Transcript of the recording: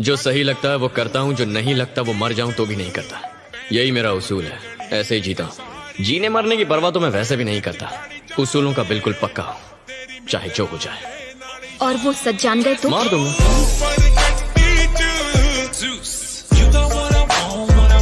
जो सही लगता है वो करता हूँ जो नहीं लगता वो मर जाऊँ तो भी नहीं करता। यही मेरा उसूल है। ऐसे ही जीता हूँ। जीने मरने की परवाह तो मैं वैसे भी नहीं करता। उसूलों का बिल्कुल पक्का हूँ चाहे जो हो जाए। और वो सच जान गए तो मार दूँगा। You got what I want, what I